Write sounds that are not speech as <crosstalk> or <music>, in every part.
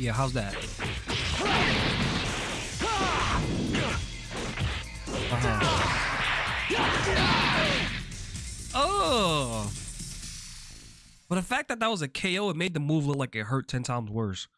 Yeah, how's that? Uh-huh. Oh. But the fact that that was a KO, it made the move look like it hurt 10 times worse.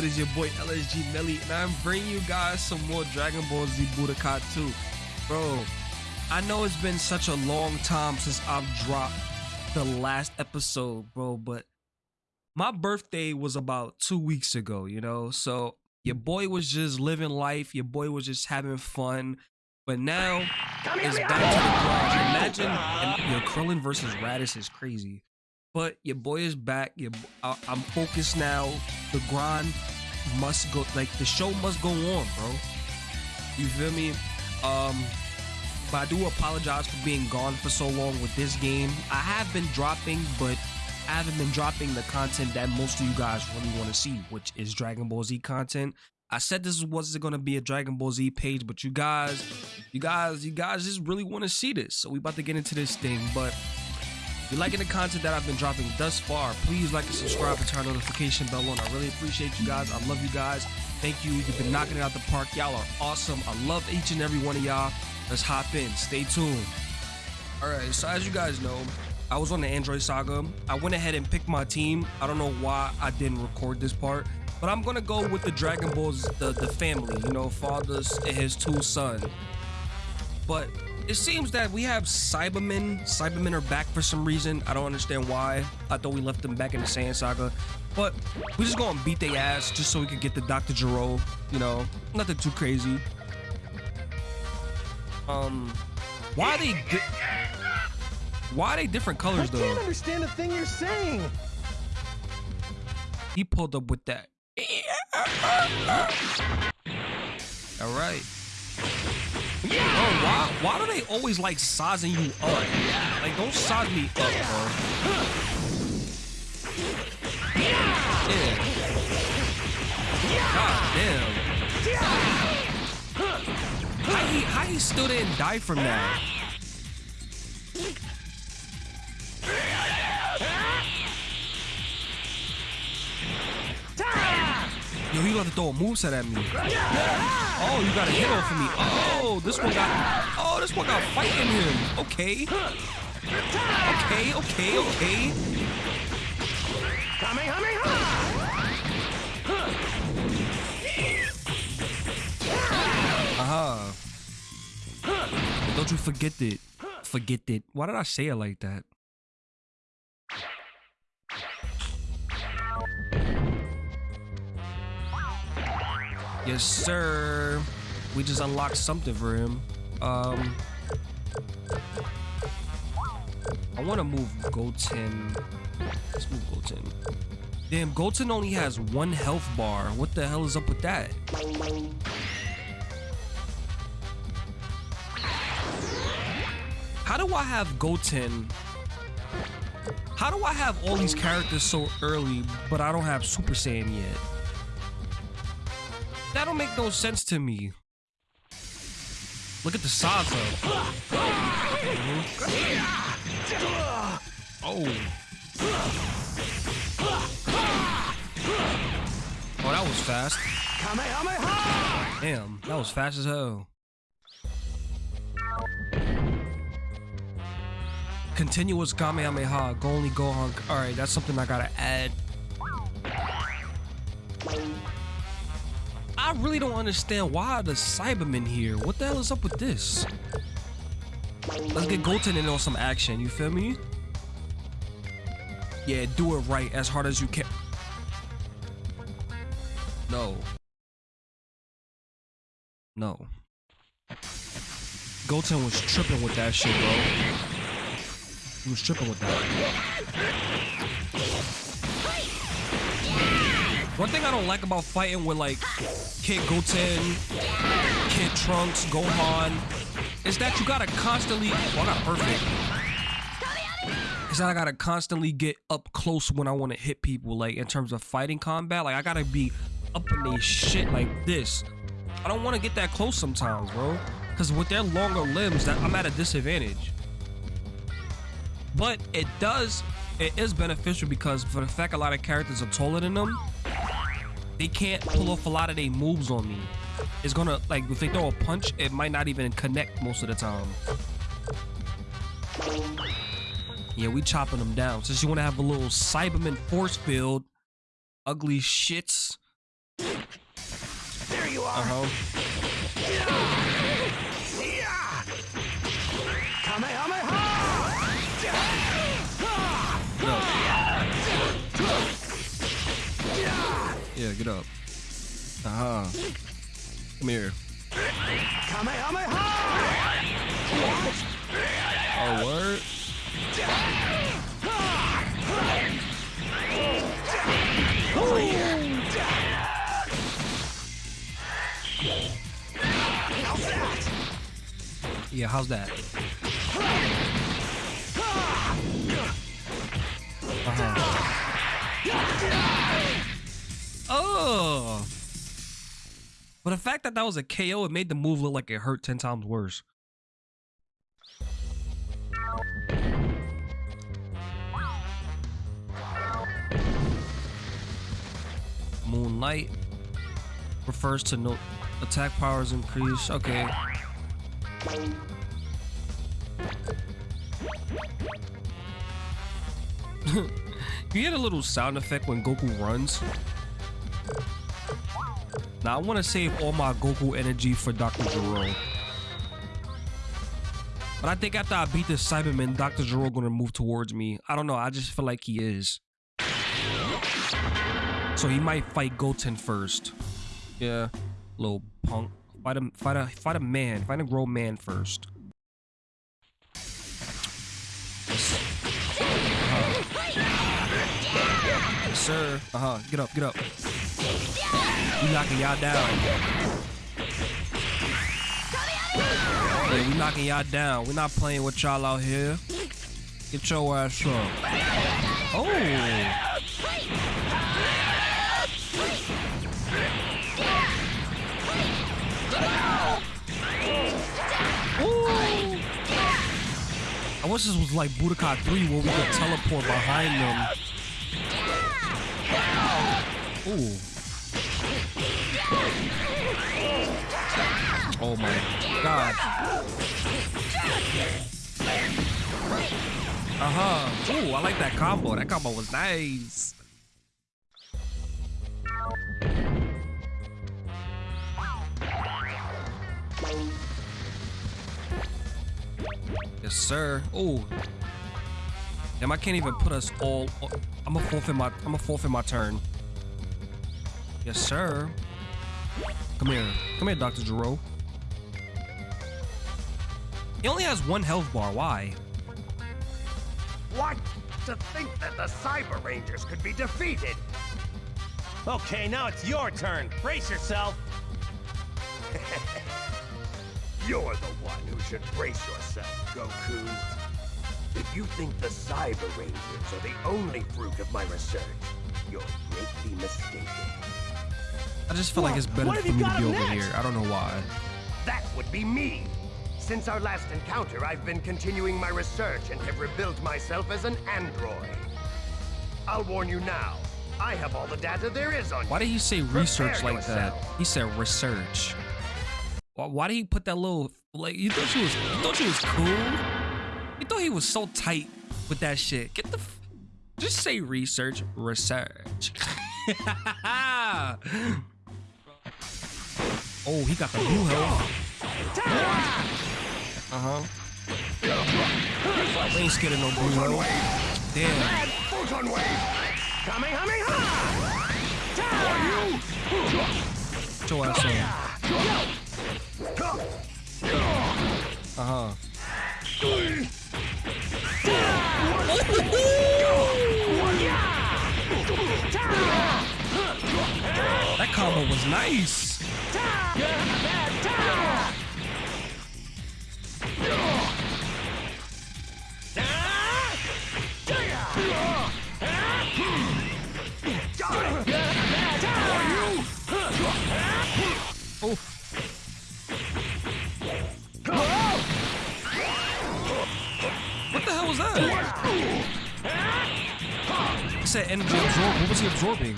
It is your boy LSG Melly, and I'm bringing you guys some more Dragon Ball Z Budokai 2. Bro, I know it's been such a long time since I've dropped the last episode, bro, but my birthday was about two weeks ago, you know? So your boy was just living life, your boy was just having fun. But now it's back to the grind. Imagine your Krillin versus Raditz is crazy. But your boy is back. Your, I, I'm focused now. The grind must go. Like the show must go on, bro. You feel me? Um, but I do apologize for being gone for so long with this game. I have been dropping, but I haven't been dropping the content that most of you guys really want to see, which is Dragon Ball Z content. I said this wasn't going to be a Dragon Ball Z page, but you guys, you guys, you guys just really want to see this. So we about to get into this thing, but if you're liking the content that I've been dropping thus far, please like and subscribe and turn notification bell on. I really appreciate you guys. I love you guys. Thank you. You've been knocking it out the park. Y'all are awesome. I love each and every one of y'all. Let's hop in. Stay tuned. All right. So as you guys know, I was on the Android Saga. I went ahead and picked my team. I don't know why I didn't record this part, but I'm gonna go with the Dragon Balls, the the family. You know, father's and his two sons. But it seems that we have Saibamen. Saibamen are back for some reason. I don't understand why. I thought we left them back in the Saiyan Saga. But we just gonna beat their ass just so we could get the Dr. Gero. You know, nothing too crazy. Um, why are they... Why are they different colors, though? I can't understand a thing you're saying. He pulled up with that. <laughs> All right. Bro, why, why do they always like sizing you up? Like, don't size me up, bro. God damn. How he, how he still didn't die from that? Yo, got to throw a moveset at me. Oh, you got a hit off of me. Oh, this one got. Oh, this one got fight in him. Okay. Okay, okay, okay. Uh huh. Don't you forget it. Forget it. Why did I say it like that? Yes, sir. We just unlocked something for him. Um, I want to move Goten. Let's move Goten. Damn, Goten only has one health bar. What the hell is up with that? How do I have Goten? How do I have all these characters so early, but I don't have Super Saiyan yet? That don't make no sense to me. Look at the size of. Oh. Oh, that was fast. Damn, that was fast as hell. Continuous Kamehameha, Go only Gohan. Alright, that's something I gotta add. I really don't understand why the Saibamen here. What the hell is up with this? Let's get Goten in on some action, you feel me? Yeah, do it right as hard as you can. No. No. Goten was tripping with that shit, bro. He was tripping with that. One thing I don't like about fighting with like Kid Goten, Kid Trunks, Gohan, is that you gotta constantly. I got perfect. Is that I gotta constantly get up close when I want to hit people, like in terms of fighting combat. Like I gotta be up in their shit like this. I don't want to get that close sometimes, bro. Because with their longer limbs, that I'm at a disadvantage. But it does, it is beneficial because for the fact a lot of characters are taller than them, they can't pull off a lot of their moves on me. It's gonna, like, if they throw a punch, it might not even connect most of the time. Yeah, we chopping them down. Since you want to have a little Saibaman force field, ugly shits. There you are. Uh-huh. Kamehameha! Get up. Uh-huh. Come here. Oh, word? Yeah, how's that? Uh-huh. Oh! But the fact that that was a KO, it made the move look like it hurt 10 times worse. Moonlight refers to no attack powers increase. Okay. <laughs> you get a little sound effect when Goku runs. Now I want to save all my Goku energy for Dr. Gero. But I think after I beat this Saibaman, Dr. Gero gonna move towards me. I don't know. I just feel like he is. So he might fight Goten first. Yeah, little punk. Fight a fight a fight a man. Fight a grown man first. Uh-huh. Yes, sir. Uh huh. Get up. Get up. We knocking y'all down. We knocking y'all down. We're not playing with y'all out here. Get your ass up. Oh. Ooh. I wish this was like Budokai 3 where we could teleport behind them. Ooh. Oh my god. Uh-huh. Ooh, I like that combo. That combo was nice. Yes, sir. Oh. Damn, I can't even put us all. I'm a forfeit my. I'm a forfeit my turn. Yes, sir. Come here. Come here, Dr. Gero. He only has one health bar. Why? What? To think that the Cyber Rangers could be defeated! Okay, now it's your turn. Brace yourself. <laughs> You're the one who should brace yourself, Goku. If you think the Cyber Rangers are the only fruit of my research, you're greatly mistaken. I just feel like it's better for me to be over next? here. I don't know why. That would be me. Since our last encounter, I've been continuing my research and have rebuilt myself as an android. I'll warn you now, I have all the data there is on you. Why did he say research like that? He said research. Why, why did he put that little like? You thought she was? You thought she was cool? You thought he was so tight with that shit? Get the. F- just say research, research. <laughs> oh, he got the blue health. Uh huh. We ain't scared of no blue health. Damn. Photon wave! Kamehameha! Your ass on. Uh huh. That combo was nice. What the hell was that? It said energy absorb. What was he absorbing?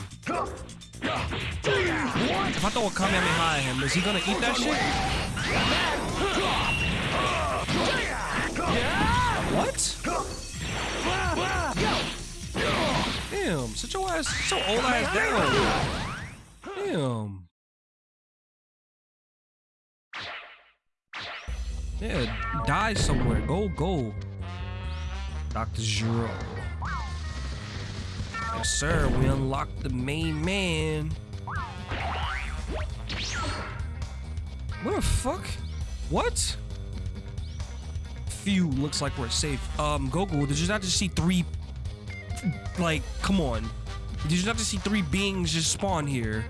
If I throw a Kamehameha at him, is he gonna eat that shit? What? Damn, sit your ass, sit your old ass down. Damn. Yeah, die somewhere. Go, go. Dr. Gero. Yes, sir. We unlocked the main man. What the fuck? What? Phew, looks like we're safe. Um, Goku, did you not just see three... Like, come on. Did you not just see three beings just spawn here?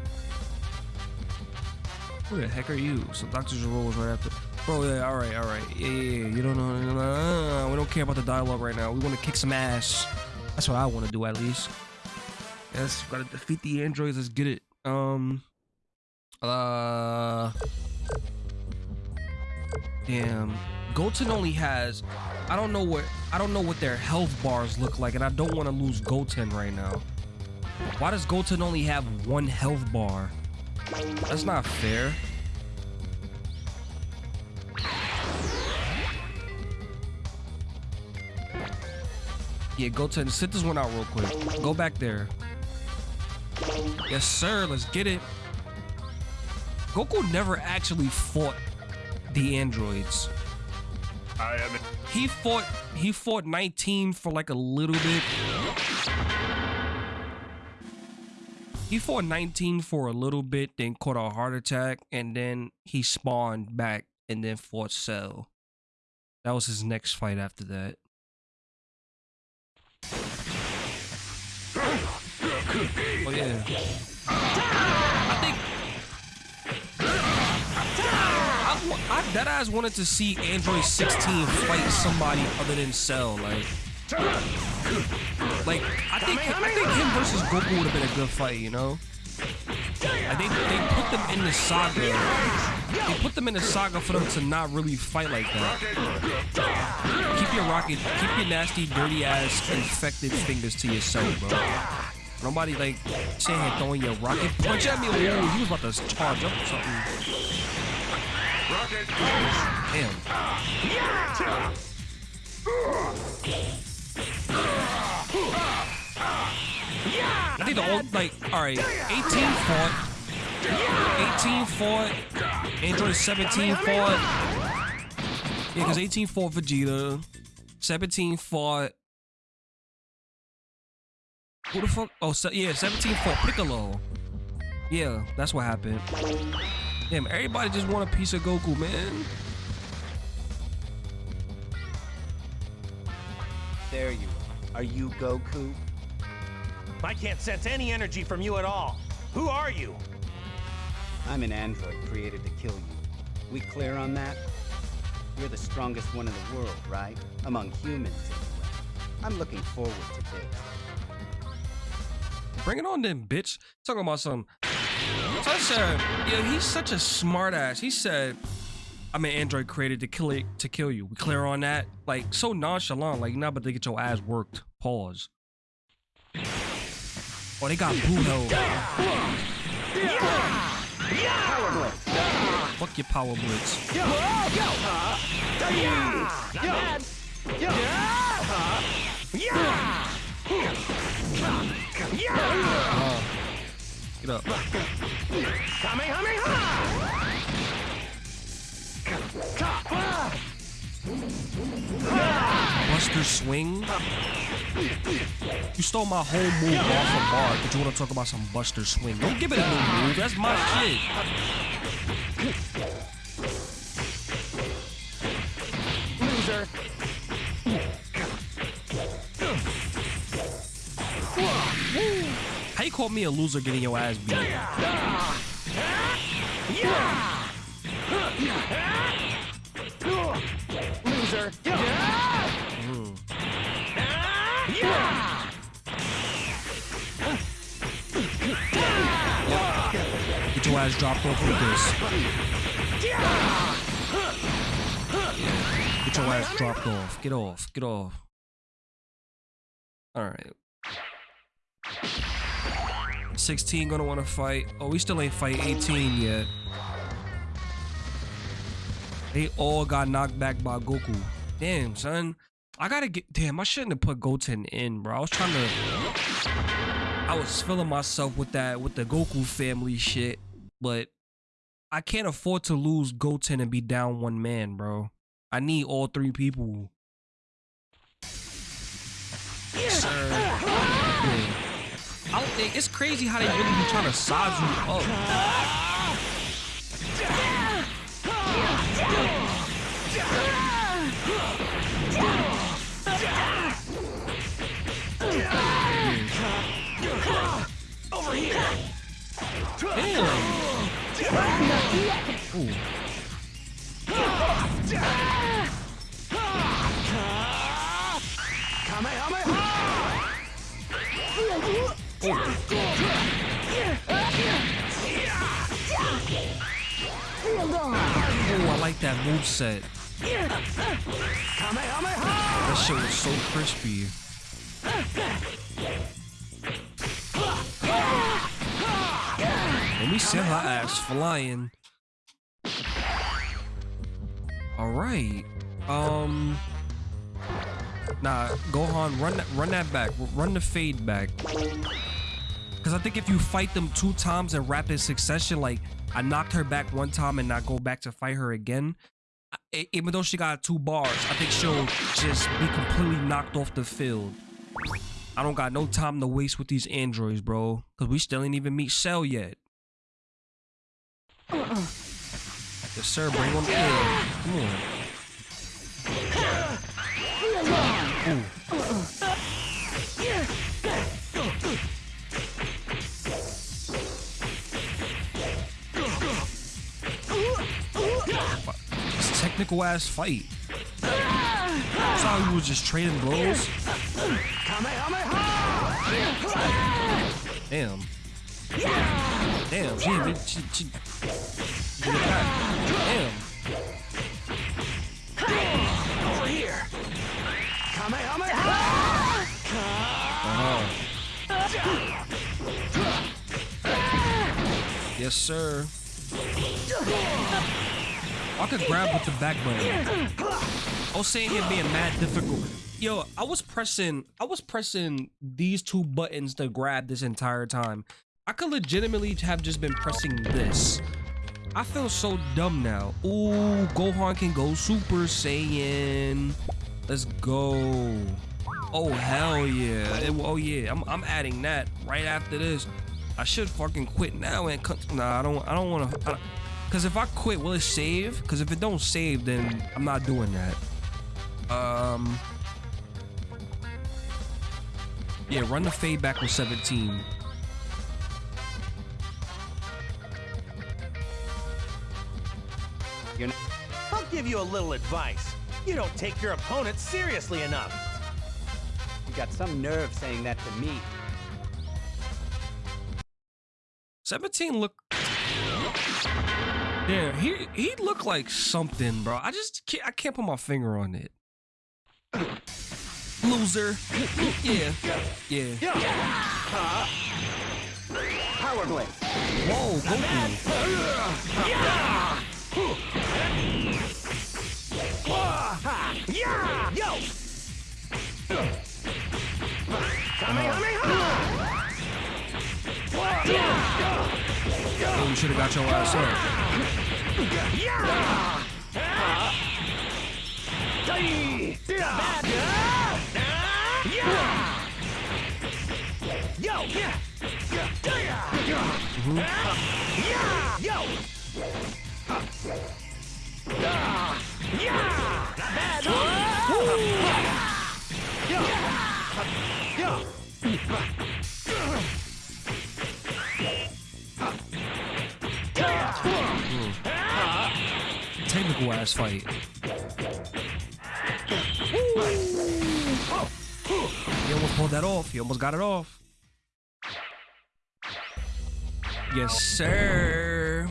Who the heck are you? So Dr. Gero was right after... Bro, yeah, all right, all right. Yeah, yeah, yeah. You don't know. we don't care about the dialogue right now. We want to kick some ass. That's what I want to do, at least. Yes, gotta defeat the androids. Let's get it. Um. Uh. Damn. Goten only has. I don't know what. I don't know what their health bars look like, and I don't want to lose Goten right now. Why does Goten only have one health bar? That's not fair. Yeah, go to sit this one out real quick. Go back there. Yes, sir. Let's get it. Goku never actually fought the androids. I. He fought. He fought 19 for like a little bit. He fought 19 for a little bit, then caught a heart attack, and then he spawned back and then fought Cell. That was his next fight after that. <laughs> Oh yeah. I think I, I that eyes wanted to see Android 16 fight somebody other than Cell. Like, like I think I think him versus Goku would have been a good fight. You know. I think they put them in the saga. They put them in the saga for them to not really fight like that. Keep your rocket, keep your nasty, dirty ass, infected fingers to yourself, bro. Nobody like saying throwing your rocket punch at me. Oh, he was about to charge up or something. Damn. I think the old like all right, 18 fought. 18 fought. Android 17 fought. Yeah, because 18 fought Vegeta. 17 fought. Who the fuck? Oh, yeah, 17 fought Piccolo. Yeah, that's what happened. Damn, everybody just want a piece of Goku, man. There you are. Are you Goku? I can't sense any energy from you at all. Who are you? I'm an android created to kill you. We clear on that? You're the strongest one in the world, right? Among humans, anyway. I'm looking forward to this. Bring it on then, bitch. Talking about some. Said, yeah, he's such a smartass. He said, I'm an android created to kill it to kill you. We clear on that? Like so nonchalant, like you're not about to get your ass worked. Pause. Oh, they got hell. Fuck your power blitz. Uh, get up. Buster swing. You stole my whole move off the bar, but you want to talk about some Buster swing? Don't give it a new move. That's my shit. Loser. How you call me a loser getting your ass beat? Loser. Get your ass dropped off with this. Get your ass dropped off. Get off. Get off. Alright. 16 gonna wanna fight. Oh, we still ain't fight 18 yet. They all got knocked back by Goku. Damn, son. I gotta get. Damn, I shouldn't have put Goten in, bro. I was trying to. I was filling myself with that, with the Goku family shit, but I can't afford to lose Goten and be down one man, bro. I need all three people. Sir. Yeah. I don't think it's crazy how they really be trying to size you up. Over here. Damn. Ooh. Set. That shit was so crispy. Let me send her ass flying. Alright. Um Nah, Gohan, run that run that back. Run the fade back. Cause I think if you fight them two times in rapid succession, like I knocked her back one time and not go back to fight her again. Even though she got two bars, I think she'll just be completely knocked off the field. I don't got no time to waste with these androids, bro. Cause we still ain't even meet Cell yet. Yes, sir. Bring him in. Come on. Ooh. It's ass fight. We was just trading blows. Damn. Damn, she, didn't- she, she, did it back. Damn. Uh-huh. Yes, sir. I could grab with the back button. I was saying it being mad difficult. Yo, I was pressing, I was pressing these two buttons to grab this entire time. I could legitimately have just been pressing this. I feel so dumb now. Ooh, Gohan can go Super Saiyan. Let's go. Oh hell yeah! It- oh yeah, I'm I'm adding that right after this. I should fucking quit now and. Nah, I don't. I don't want to. Cause if I quit, will it save? Cause if it don't save, then I'm not doing that. Um. Yeah, run the fade back with 17. You're not. I'll give you a little advice. You don't take your opponent seriously enough. You got some nerve saying that to me. 17 look. Yeah, he he looked like something, bro. I just can't, I can't put my finger on it. Loser. Yeah. Yeah. Yeah. Power Blade. Whoa, Goku. Yeah! Yo! Oh, you should have got your ass up. Yo! Yeah! Yo! Technical ass fight. He almost pulled that off. He almost got it off. Yes, sir.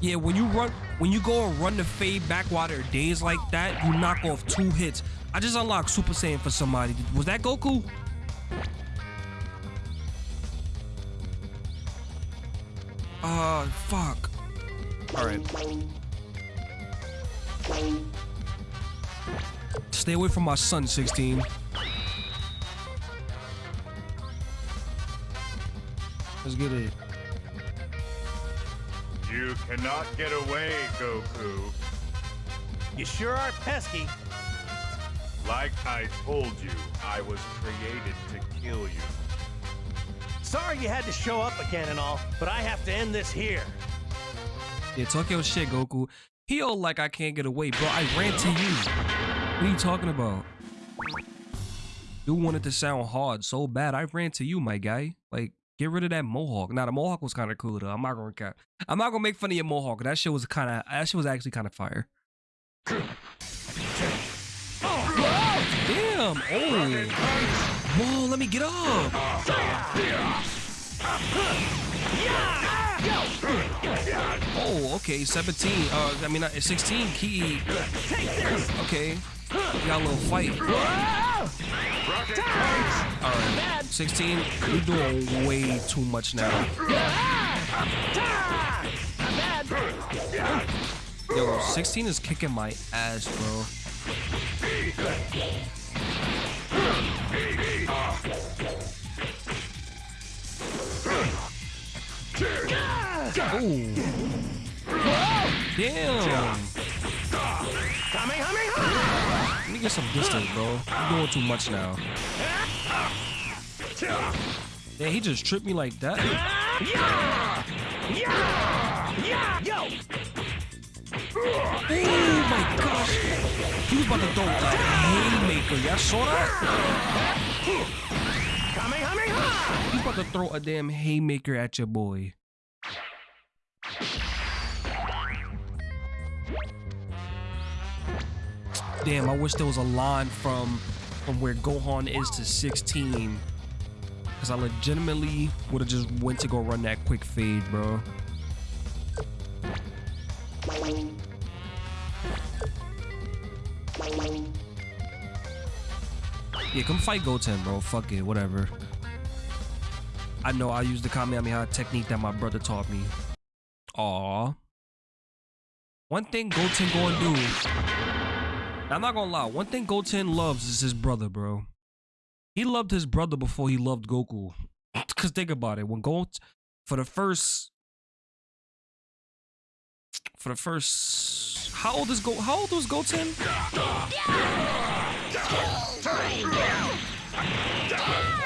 Yeah, when you run, when you go and run the fade back while there are days like that, you knock off two hits. I just unlocked Super Saiyan for somebody. Was that Goku? Uh, fuck. All right. Stay away from my son, 16. Let's get it. You cannot get away, Goku. You sure are pesky. Like I told you, I was created to kill you. Sorry you had to show up again and all, but I have to end this here. Yeah, talk your shit, Goku. He all like I can't get away, bro. I ran to you. What are you talking about? You wanted to sound hard so bad. I ran to you, my guy. Like, get rid of that mohawk. Now the mohawk was kind of cool though. I'm not gonna cap. I'm not gonna make fun of your mohawk. That shit was kind of. That shit was actually kind of fire. Damn! Oh! Whoa! Let me get up. Oh, okay. 17. Uh, I mean, uh, 16. Key. Okay. Got a little fight. All right. 16. You're doing way too much now. Yo, 16 is kicking my ass, bro. Damn. Let me get some distance, bro. You're doing too much now. Yeah, he just tripped me like that. Oh my gosh. He was about to throw a haymaker. Y'all saw that? He's about to throw a damn haymaker at your boy. Damn, I wish there was a line from from where Gohan is to 16. Cause I legitimately would have just went to go run that quick fade, bro. Yeah, come fight Goten, bro. Fuck it, whatever. I know I used the Kamehameha technique that my brother taught me. Aw. One thing Goten gonna do. Now, I'm not gonna lie. One thing Goten loves is his brother, bro. He loved his brother before he loved Goku. <clears throat> Cause think about it. When Goten, for the first, for the first, how old is Go? How old was Goten?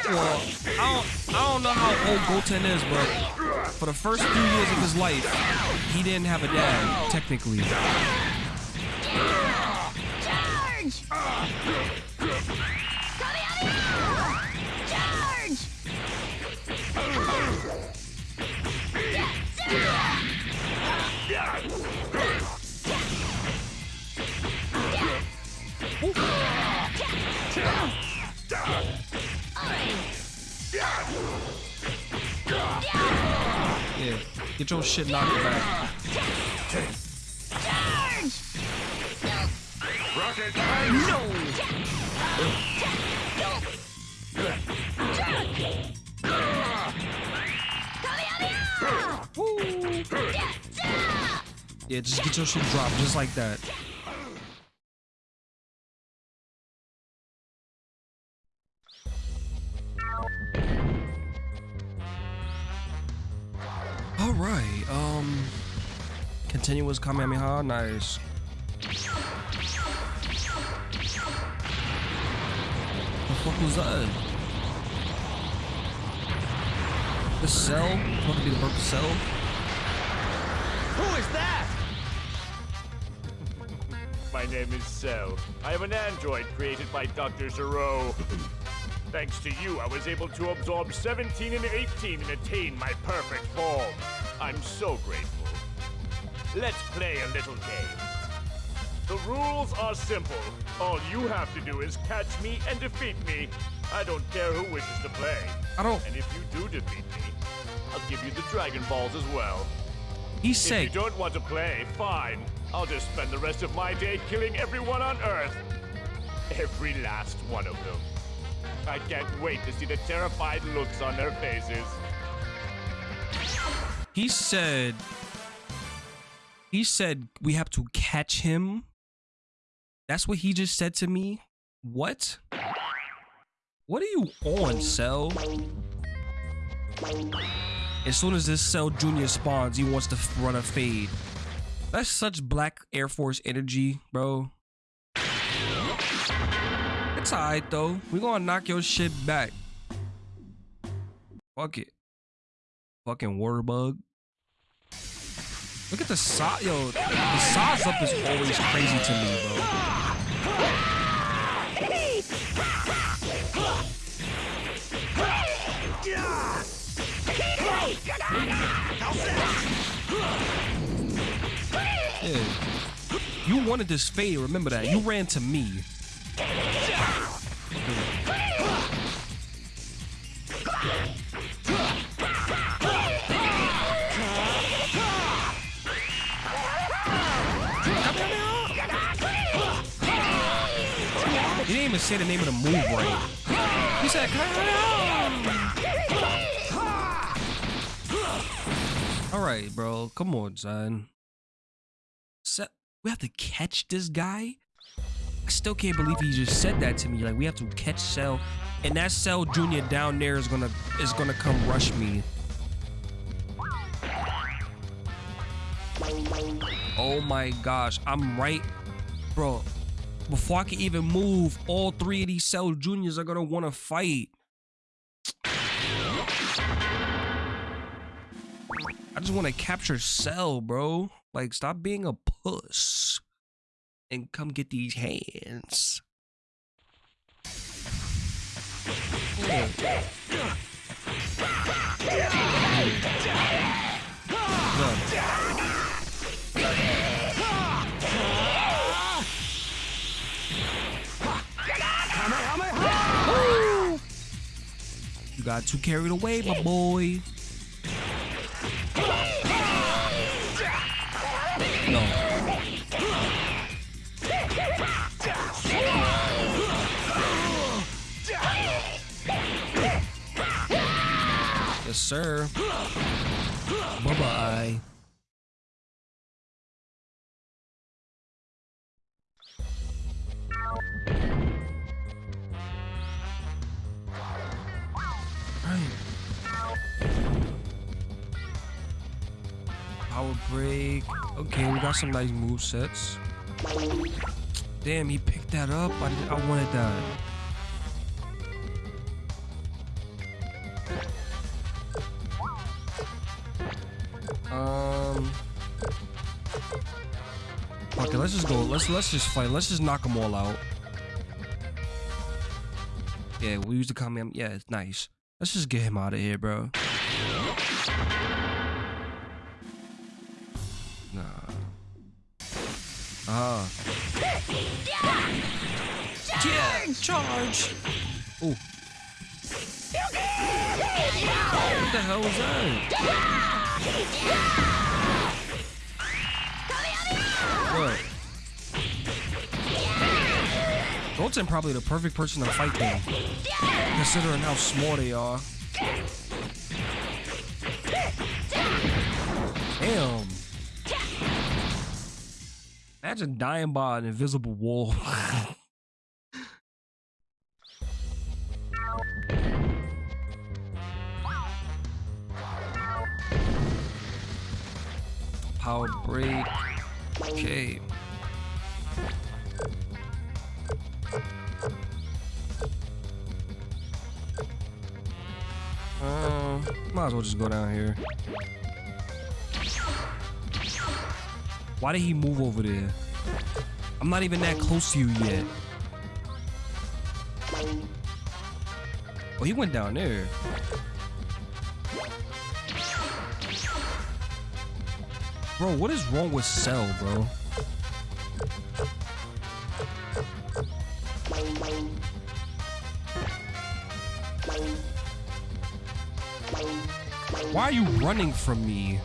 Well, I don't, I don't know how old Goten is, but for the first few years of his life, he didn't have a dad, technically. Yeah, get your shit knocked back. Rocket punch! No! Yeah, just get your shit dropped just like that. All right. Um, continuous Kamehameha. Nice. Fuck was that? The cell? Supposed to be the purple cell? Who is that? My name is Cell. I am an android created by Dr. Gero. Thanks to you, I was able to absorb 17 and 18 and attain my perfect form. I'm so grateful. let's play a little game. The rules are simple. All you have to do is catch me and defeat me. I don't care who wishes to play. I don't. And if you do defeat me, I'll give you the Dragon Balls as well. He If said, you don't want to play, fine. I'll just spend the rest of my day killing everyone on Earth. Every last one of them. I can't wait to see the terrified looks on their faces. he said, he said we have to catch him. That's what he just said to me. What? What are you on, Cell? As soon as this Cell Junior spawns, he wants to run a fade. That's such Black Air Force energy, bro. It's alright though. We gonna knock your shit back. Fuck it. Fucking water bug. Look at the size, yo. The size up is always crazy to me, bro. Yeah. You wanted this fade, remember that. You ran to me. He didn't even say the name of the move right. He said, All right, bro. Come on, son. We have to catch this guy? I still can't believe he just said that to me. Like we have to catch Cell, and that Cell Junior down there is gonna is gonna come rush me. Oh my gosh, I'm right, bro. Before I can even move, all three of these Cell Juniors are gonna want to fight. I just want to capture Cell, bro. Like, stop being a puss and come get these hands. You got too carried away, my boy. No. Yes, sir. Bye bye Okay, we got some nice move sets. Damn, he picked that up. I, did, I wanted that. Um. Okay, let's just go. Let's let's just fight. Let's just knock them all out. Yeah, we use the Kamehameha. Yeah, it's nice. Let's just get him out of here, bro. Nah. Ah. Yeah, charge. Oh. What the hell was that? What? Goten probably the perfect person to fight them, considering how small they are. Damn. Imagine dying by an invisible wall. <laughs> Power break. Okay. Uh, might as well just go down here. Why did he move over there? I'm not even that close to you yet. Oh, he went down there. Bro, what is wrong with Cell, bro? Why are you running from me?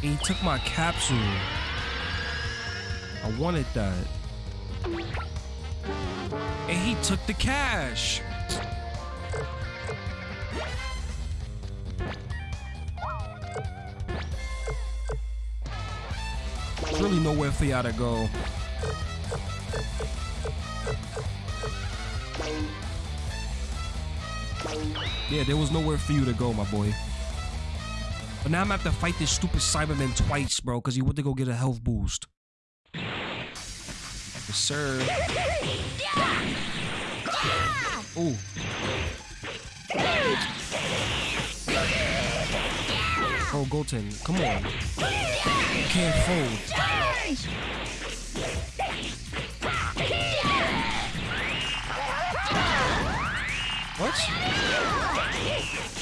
He took my capsule. I wanted that. And he took the cash. There's really nowhere for y'all to go. Yeah, there was nowhere for you to go, my boy. But now I'm gonna have to fight this stupid Saibaman twice, bro, because he went to go get a health boost. Yes, sir. Ooh. Oh, Goten, come on. You can't fold. What?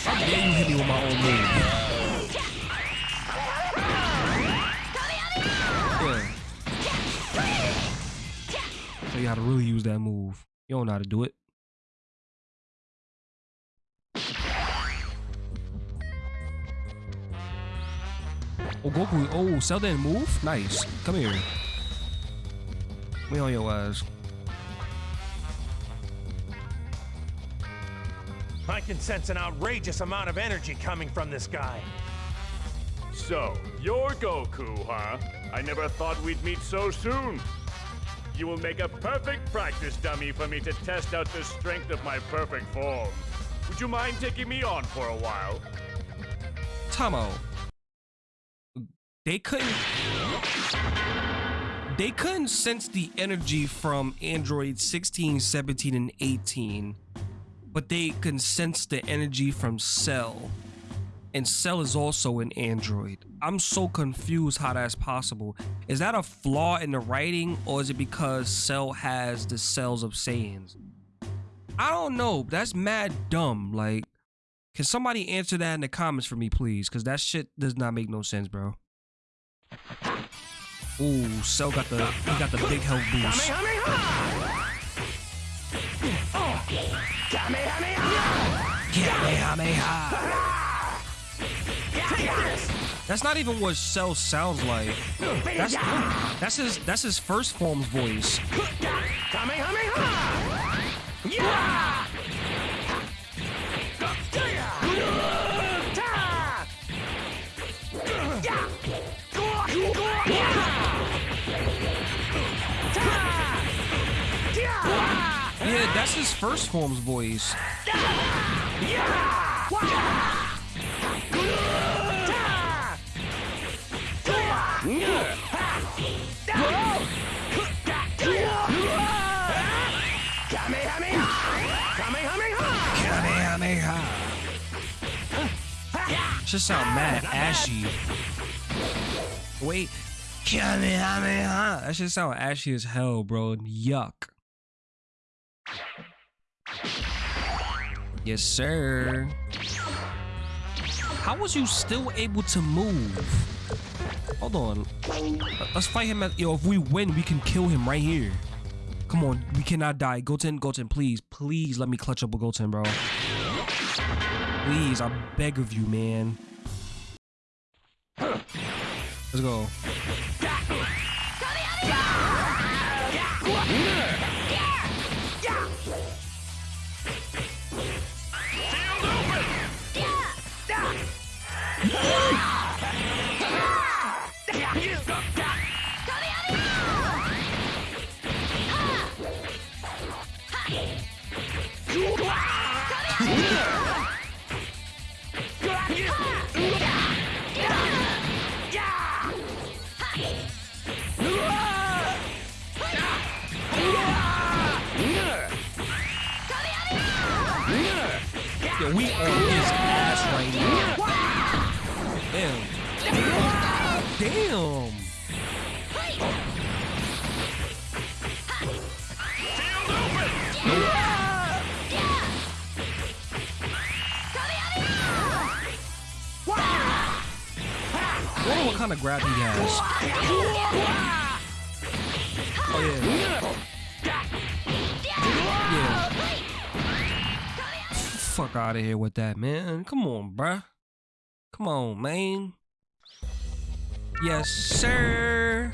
How dare you hit me with my own move? Tell you how to really use that move. You don't know how to do it. Oh, Goku. Oh, Cell didn't move? Nice. Come here. We on your ass. I can sense an outrageous amount of energy coming from this guy. So, you're Goku, huh? I never thought we'd meet so soon. You will make a perfect practice dummy for me to test out the strength of my perfect form. Would you mind taking me on for a while? Tomo. They couldn't. They couldn't sense the energy from Android 16, 17, and 18, but they can sense the energy from Cell. And Cell is also an android. I'm so confused how that's possible. Is that a flaw in the writing, or is it because Cell has the cells of Saiyans? I don't know. That's mad dumb. Like, can somebody answer that in the comments for me, please? Because that shit does not make no sense, bro. Ooh, Cell got the he got the big health boost. Kamehameha. That's not even what Cell sounds like. That's that's his that's his first form's voice. Yeah, that's his first form's voice. Should sound mad ashy. Wait. Kamehameha. That should sound ashy as hell, bro. Yuck. Yes, sir. How was you still able to move? Hold on. Let's fight him at yo, if we win, we can kill him right here. Come on, we cannot die. Goten, Goten, please, please let me clutch up with Goten, bro. Please, I beg of you, man. Let's go. We on kind of grab he has. Oh yeah. Yeah. Fuck out of here with that, man. Come on, bruh. Come on, man. Yes, sir.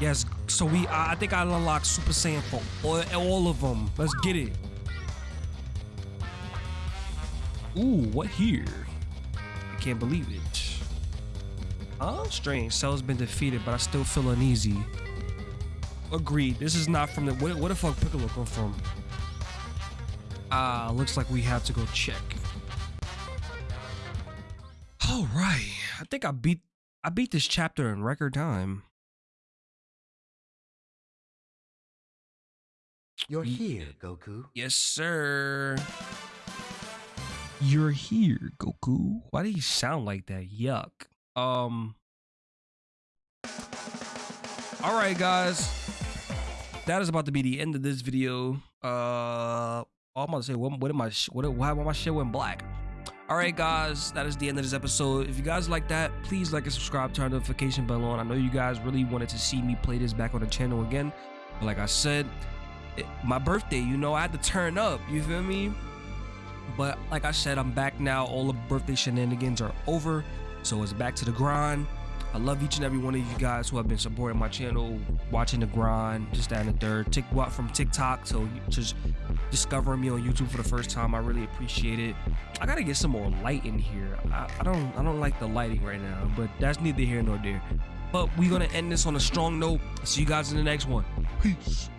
Yes, so we, I, I think I unlocked Super Saiyan for all, all of them. Let's get it. Ooh, what here? I can't believe it. Oh, strange. Cell's been defeated, but I still feel uneasy. Agreed. This is not from the. Where, where the fuck Piccolo come from? Ah, looks like we have to go check. All right. I think I beat. I beat this chapter in record time. You're here, Goku. Yes, sir. You're here, Goku. Why do you sound like that? Yuck. Um. All right, guys. That is about to be the end of this video. Uh, I'm about to say, what, what am I? What? Why my shit went black? All right, guys. That is the end of this episode. If you guys like that, please like and subscribe. Turn the notification bell on. I know you guys really wanted to see me play this back on the channel again. But like I said, it- my birthday, you know, I had to turn up. You feel me? But like I said, I'm back now. All the birthday shenanigans are over. So it's back to the grind. I love each and every one of you guys who have been supporting my channel, watching the grind, just and the third. Tick what from TikTok, so you just discovering me on YouTube for the first time. I really appreciate it. I gotta get some more light in here. I, I don't I don't like the lighting right now, but that's neither here nor there. But we're gonna end this on a strong note. See you guys in the next one. Peace.